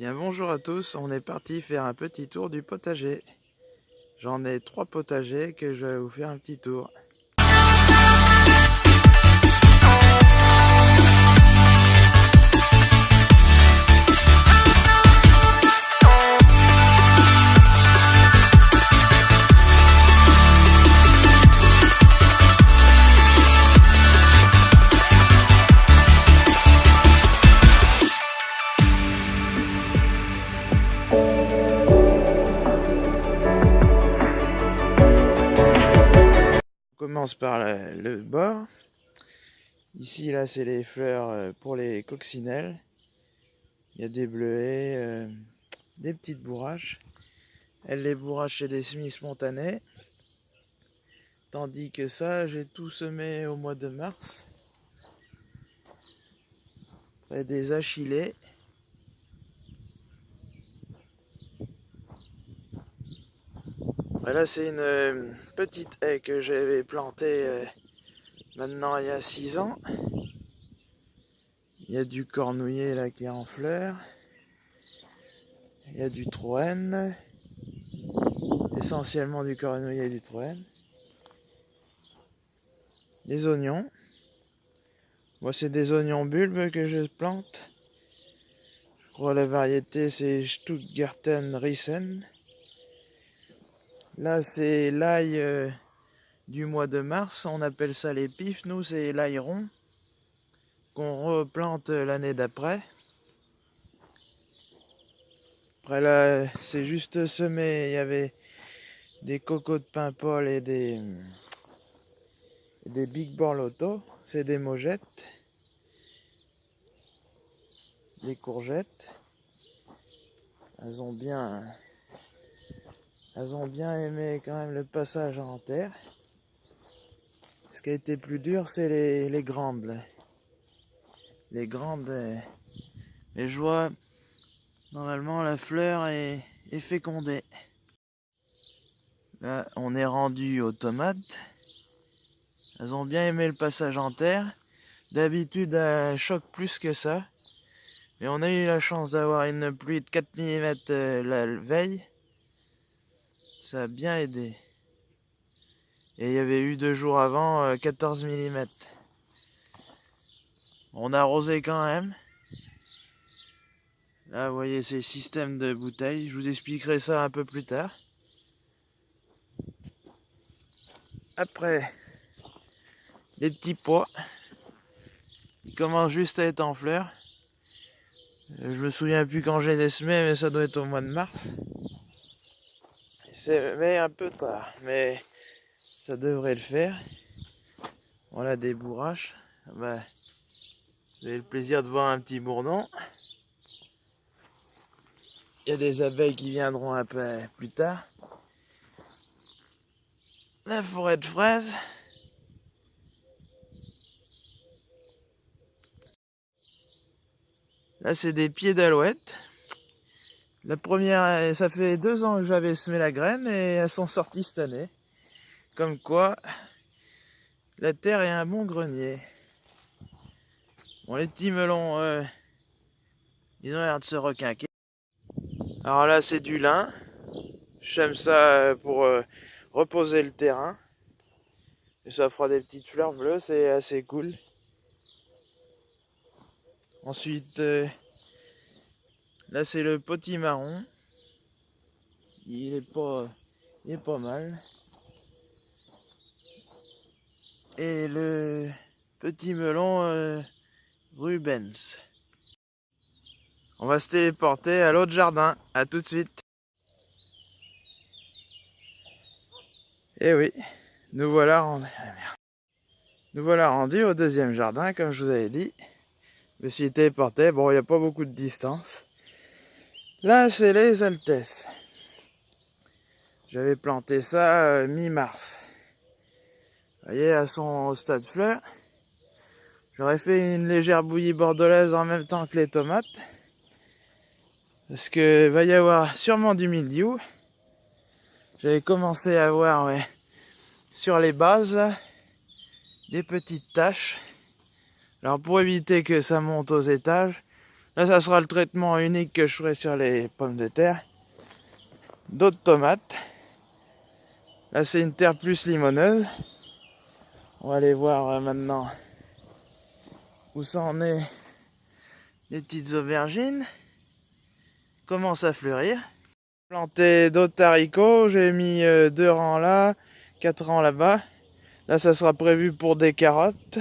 Bien bonjour à tous, on est parti faire un petit tour du potager. J'en ai trois potagers que je vais vous faire un petit tour. Commence par le, bord. Ici, là, c'est les fleurs euh, pour les coccinelles. Il y a des bleuets, euh, des petites bourraches. Elle les bourrache chez des semi-spontanés. Tandis que ça, j'ai tout semé au mois de mars. Après des achillées. Là, c'est une euh, petite haie que j'avais plantée euh, maintenant il y a 6 ans. Il y a du cornouiller là qui est en fleurs. Il y a du troène. Essentiellement du cornouiller et du troène. Les oignons. Moi, c'est des oignons bulbes que je plante. Je crois la variété c'est Stuttgarten Riesen. Là, c'est l'ail euh, du mois de mars. On appelle ça les pifs. Nous, c'est l'ail rond qu'on replante l'année d'après. Après là, c'est juste semé. Il y avait des cocos de Paimpol et des, des Big Borlotto. C'est des mogettes. Les courgettes. Elles ont bien elles ont bien aimé quand même le passage en terre. Ce qui a été plus dur, c'est les, grandes. Les grandes. Mais je vois, normalement, la fleur est, est fécondée. Là, on est rendu aux tomates. Elles ont bien aimé le passage en terre. D'habitude, elles choquent plus que ça. Mais on a eu la chance d'avoir une pluie de 4 mm euh, la veille ça a bien aidé. Et il y avait eu deux jours avant 14 euh, mm. On a arrosé quand même. Là, vous voyez, c'est système de bouteilles. Je vous expliquerai ça un peu plus tard. Après, les petits pois. Ils commencent juste à être en fleurs. Euh, je me souviens plus quand j'ai les mais ça doit être au mois de mars. C'est un peu tard, mais ça devrait le faire. Voilà des bourraches. Ben, vous le plaisir de voir un petit bourdon. Il y a des abeilles qui viendront un peu plus tard. La forêt de fraises. Là, c'est des pieds d'alouette. La première, euh, ça fait deux ans que j'avais semé la graine et elles sont sorties cette année. Comme quoi, la terre est un bon grenier. Bon, les petits melons, euh, ils ont l'air de se requinquer. Alors là, c'est du lin. J'aime ça euh, pour reposer le terrain. Et ça fera des petites fleurs bleues, c'est assez cool. Ensuite, Là, c'est le petit marron. Il est pas, il est pas mal. Et le petit melon euh, Rubens. On va se téléporter à l'autre jardin. À tout de suite. Et eh oui, nous voilà rendus. Ah, nous voilà rendus au deuxième jardin, comme je vous avais dit. Je me suis téléporté. Bon, il n'y a pas beaucoup de distance. Là, c'est les Altesses. J'avais planté ça euh, mi-mars. Vous voyez, sont au stade fleur. J'aurais fait une légère bouillie bordelaise en même temps que les tomates. Parce que va y avoir sûrement du mildiou. J'avais commencé à voir sur les bases des petites taches. Alors pour éviter que ça monte aux étages, Là, ça sera le traitement unique que je ferai sur les pommes de terre. D'autres tomates. Là, c'est une terre plus limoneuse. On va aller voir euh, maintenant où ça en est les petites aubergines. Commence à fleurir. Planté d'autres haricots. J'ai mis euh, deux rangs là, quatre rangs là-bas. Là, ça sera prévu pour des carottes.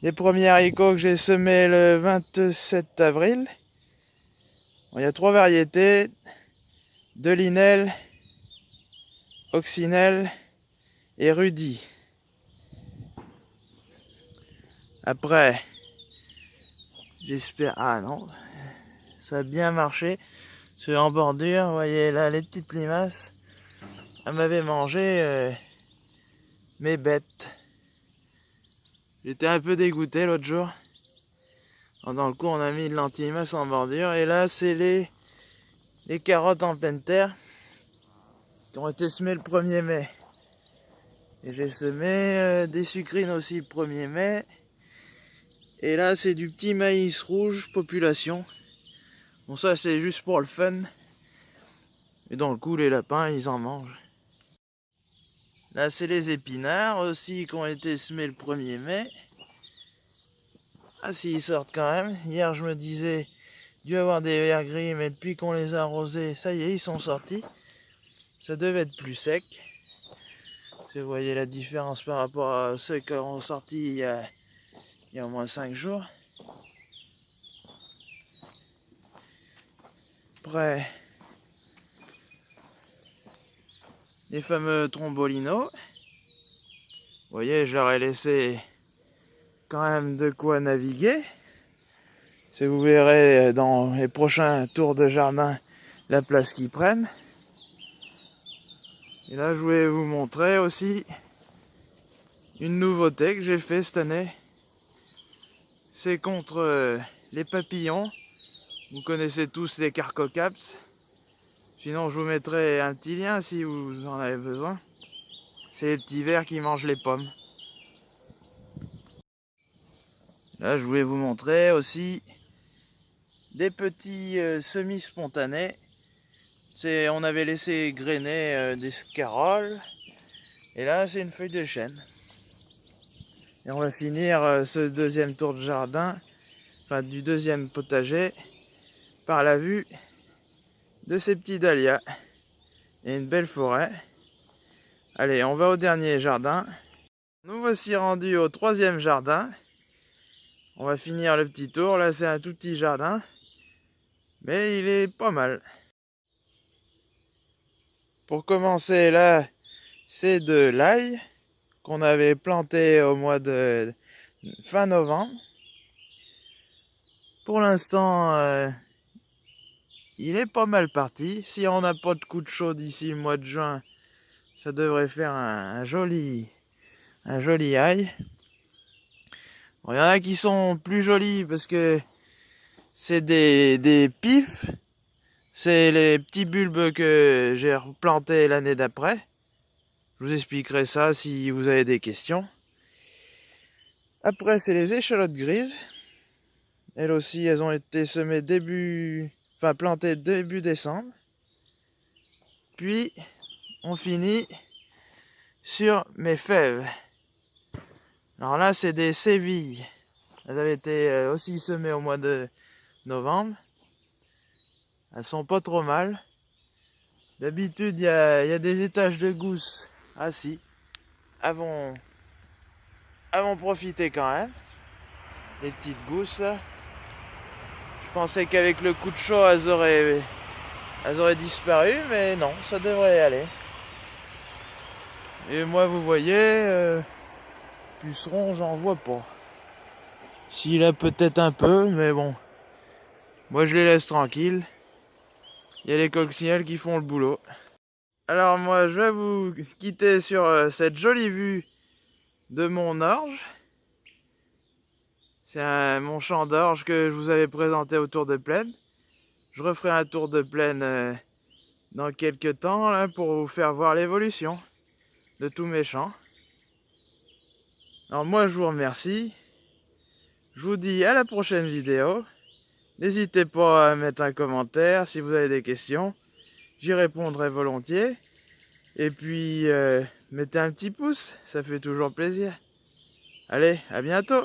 Les premiers haricots que j'ai semés le 27 avril. il y a trois variétés. De linel, oxynel et rudi. Après, j'espère... Ah non, ça a bien marché. C'est en bordure, vous voyez là les petites limaces. Elle m'avait mangé euh, mes bêtes. J'étais un peu dégoûté l'autre jour. Dans le coup, on a mis de l'antimasse en bordure. Et là, c'est les, les carottes en pleine terre qui ont été semées le 1er mai. Et j'ai semé euh, des sucrines aussi le 1er mai. Et là, c'est du petit maïs rouge, population. Bon, ça, c'est juste pour le fun. Et dans le coup, les lapins, ils en mangent. C'est les épinards aussi qui ont été semés le 1er mai. Ah si, ils sortent quand même. Hier, je me disais, dû avoir des verts gris, mais depuis qu'on les a arrosés, ça y est, ils sont sortis. Ça devait être plus sec. Vous voyez la différence par rapport à ceux qui ont sorti il y a, il y a au moins 5 jours. Après, les fameux trombolinos. Vous voyez, j'aurais laissé quand même de quoi naviguer. Si vous verrez dans les prochains tours de jardin la place qu'ils prennent. Et là, je voulais vous montrer aussi une nouveauté que j'ai fait cette année. C'est contre les papillons. Vous connaissez tous les carcocaps. Sinon, je vous mettrai un petit lien si vous en avez besoin. C'est les petits vers qui mangent les pommes. Là, je voulais vous montrer aussi des petits euh, semi-spontanés. On avait laissé grainer euh, des scaroles. Et là, c'est une feuille de chêne. Et on va finir euh, ce deuxième tour de jardin, enfin du deuxième potager, par la vue de ces petits dahlias et une belle forêt. Allez, on va au dernier jardin. Nous voici rendus au troisième jardin. On va finir le petit tour. Là, c'est un tout petit jardin. Mais il est pas mal. Pour commencer, là, c'est de l'ail qu'on avait planté au mois de fin novembre. Pour l'instant, euh, il est pas mal parti. Si on n'a pas de coup de chaud d'ici le mois de juin, ça devrait faire un, joli un joli ail. Il y en a qui sont plus jolis parce que c'est des, des pifs. C'est les petits bulbes que j'ai replantés l'année d'après. Je vous expliquerai ça si vous avez des questions. Après, c'est les échalotes grises. Elles aussi, elles ont été semées début enfin planté début décembre. Puis on finit sur mes fèves. Alors là, c'est des sévilles. Elles avaient été euh, aussi semées au mois de novembre. Elles sont pas trop mal. D'habitude, il y, a, des étages de gousses. Ah si. Avons, avons profité quand même. Les petites gousses. Pensais qu'avec le coup de chaud, elles auraient, disparu, mais non, ça devrait aller. Et moi, vous voyez, euh, puceron, j'en vois pas. S'il a peut-être un peu, mais bon. Moi, je les laisse tranquilles. Il y a les coccinelles qui font le boulot. Alors moi, je vais vous quitter sur euh, cette jolie vue de mon orge. C'est mon champ d'orge que je vous avais présenté au tour de plaine. Je referai un tour de plaine euh, dans quelques temps pour vous faire voir l'évolution de tous mes champs. Alors moi je vous remercie. Je vous dis à la prochaine vidéo. N'hésitez pas à mettre un commentaire si vous avez des questions. J'y répondrai volontiers. Et puis, euh, mettez un petit pouce, ça fait toujours plaisir. Allez, à bientôt